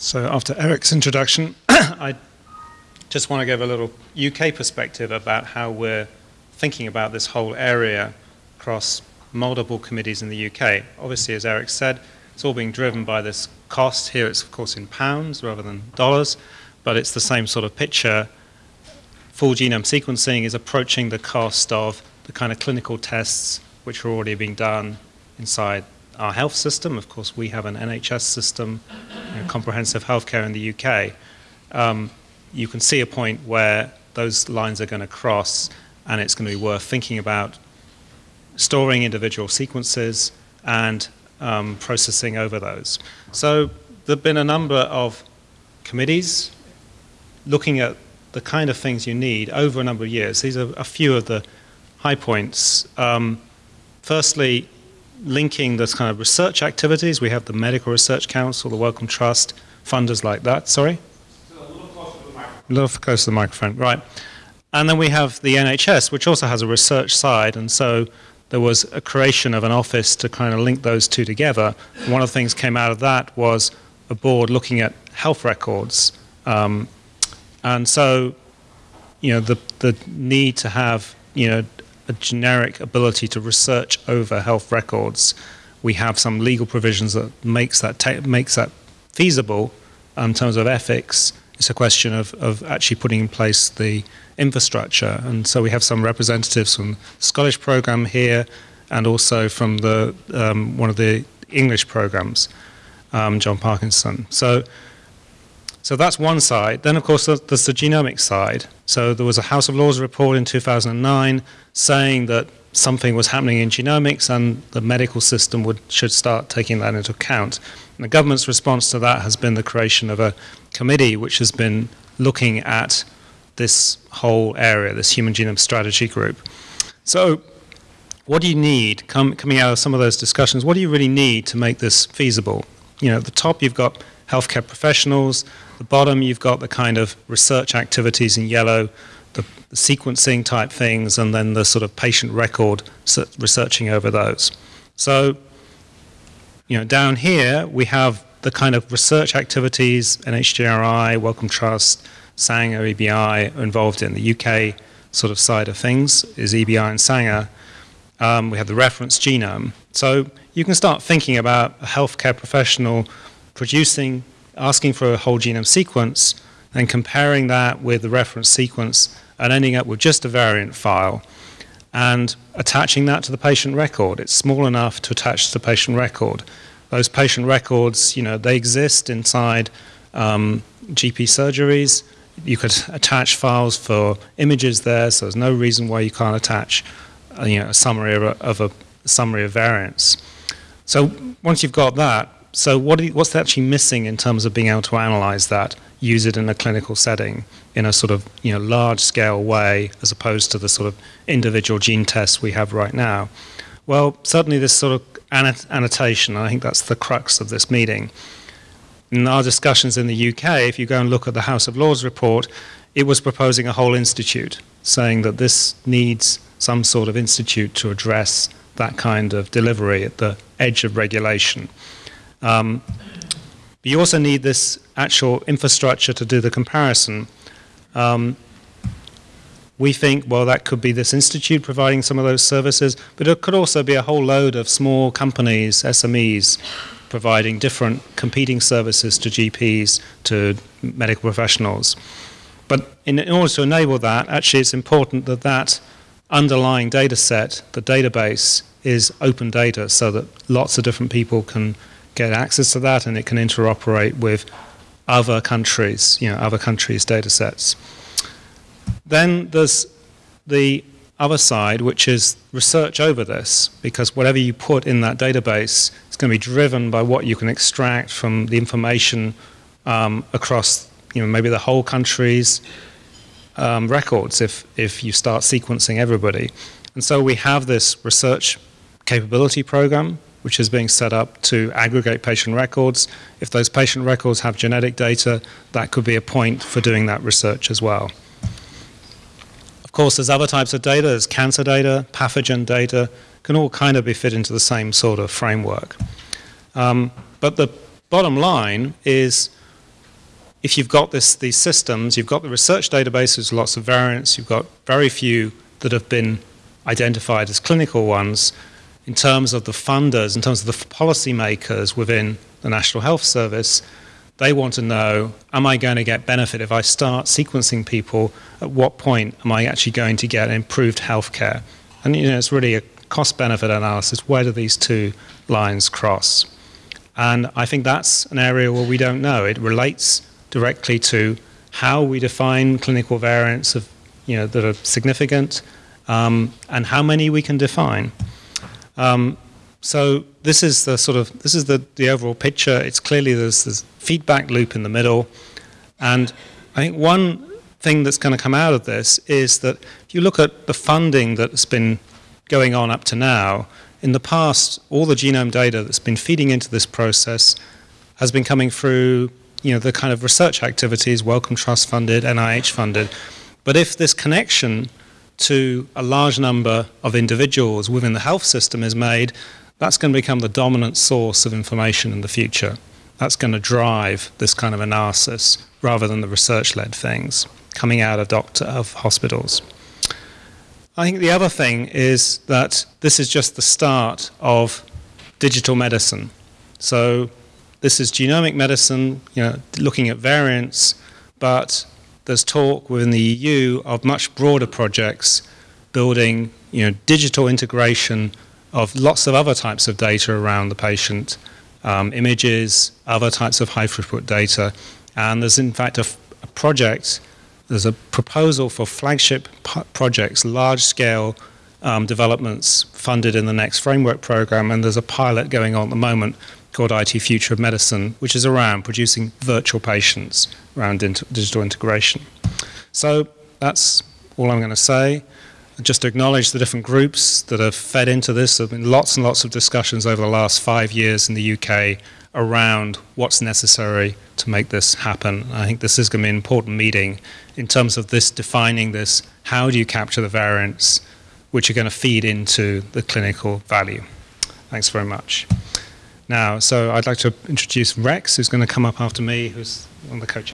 So after Eric's introduction, I just want to give a little UK perspective about how we're thinking about this whole area across multiple committees in the UK. Obviously, as Eric said, it's all being driven by this cost. Here it's, of course, in pounds rather than dollars, but it's the same sort of picture. Full genome sequencing is approaching the cost of the kind of clinical tests which are already being done inside our health system. Of course, we have an NHS system, you know, comprehensive healthcare in the UK. Um, you can see a point where those lines are going to cross, and it's going to be worth thinking about storing individual sequences and um, processing over those. So there have been a number of committees looking at the kind of things you need over a number of years. These are a few of the high points. Um, firstly, linking this kind of research activities. We have the Medical Research Council, the Wellcome Trust, funders like that. Sorry? a little closer to the microphone. A little closer to the microphone, right. And then we have the NHS, which also has a research side, and so there was a creation of an office to kind of link those two together. One of the things came out of that was a board looking at health records. Um, and so, you know, the, the need to have, you know, a generic ability to research over health records. We have some legal provisions that makes that makes that feasible in terms of ethics. It's a question of, of actually putting in place the infrastructure. And so we have some representatives from the Scottish program here and also from the um, one of the English programs, um, John Parkinson. So, so that's one side. Then, of course, there's the genomic side. So there was a House of Lords report in 2009 saying that something was happening in genomics and the medical system would, should start taking that into account. And the government's response to that has been the creation of a committee which has been looking at this whole area, this human genome strategy group. So what do you need com coming out of some of those discussions? What do you really need to make this feasible? You know, at the top you've got healthcare professionals, the bottom you've got the kind of research activities in yellow, the, the sequencing type things, and then the sort of patient record researching over those. So, you know, down here we have the kind of research activities, NHGRI, Wellcome Trust, Sanger, EBI involved in. The UK sort of side of things is EBI and Sanger. Um, we have the reference genome. So you can start thinking about a healthcare professional producing, asking for a whole genome sequence, and comparing that with the reference sequence and ending up with just a variant file and attaching that to the patient record. It's small enough to attach to the patient record. Those patient records, you know, they exist inside um, GP surgeries. You could attach files for images there, so there's no reason why you can't attach, uh, you know, a summary of a, of a summary of variants. So once you've got that, so what you, what's actually missing in terms of being able to analyze that, use it in a clinical setting in a sort of you know large scale way as opposed to the sort of individual gene tests we have right now? Well, certainly this sort of annotation, I think that's the crux of this meeting. In our discussions in the UK, if you go and look at the House of Lords report, it was proposing a whole institute, saying that this needs some sort of institute to address that kind of delivery at the edge of regulation. Um, you also need this actual infrastructure to do the comparison. Um, we think, well, that could be this institute providing some of those services, but it could also be a whole load of small companies, SMEs, providing different competing services to GPs, to medical professionals. But in, in order to enable that, actually it's important that that underlying data set, the database, is open data so that lots of different people can get access to that and it can interoperate with other countries, you know, other countries' data sets. Then there's the other side, which is research over this, because whatever you put in that database is going to be driven by what you can extract from the information um, across, you know, maybe the whole country's um, records if, if you start sequencing everybody. And so we have this research capability program, which is being set up to aggregate patient records. If those patient records have genetic data, that could be a point for doing that research as well. Of course, there's other types of data. There's cancer data, pathogen data, can all kind of be fit into the same sort of framework. Um, but the bottom line is if you've got this, these systems, you've got the research databases, lots of variants, you've got very few that have been identified as clinical ones, in terms of the funders, in terms of the policymakers within the National Health Service, they want to know, am I going to get benefit if I start sequencing people? At what point am I actually going to get improved healthcare? And you know, it's really a cost-benefit analysis. Where do these two lines cross? And I think that's an area where we don't know. It relates directly to how we define clinical variants of, you know, that are significant um, and how many we can define. Um, so this is the sort of this is the, the overall picture. It's clearly there's this feedback loop in the middle, and I think one thing that's going to come out of this is that if you look at the funding that's been going on up to now, in the past, all the genome data that's been feeding into this process has been coming through, you know, the kind of research activities, Wellcome Trust funded, NIH funded. But if this connection to a large number of individuals within the health system is made, that's going to become the dominant source of information in the future. That's going to drive this kind of analysis rather than the research-led things coming out of doctor of hospitals. I think the other thing is that this is just the start of digital medicine. So this is genomic medicine, you know, looking at variants, but there's talk within the EU of much broader projects building you know, digital integration of lots of other types of data around the patient, um, images, other types of high throughput data. And there's in fact a, a project, there's a proposal for flagship projects, large scale um, developments funded in the next framework program. And there's a pilot going on at the moment called IT Future of Medicine, which is around producing virtual patients around digital integration. So that's all I'm going to say. Just to acknowledge the different groups that have fed into this. There have been lots and lots of discussions over the last five years in the UK around what's necessary to make this happen. I think this is going to be an important meeting in terms of this defining this. How do you capture the variants which are going to feed into the clinical value? Thanks very much now. So I'd like to introduce Rex, who's going to come up after me, who's one of the coaches.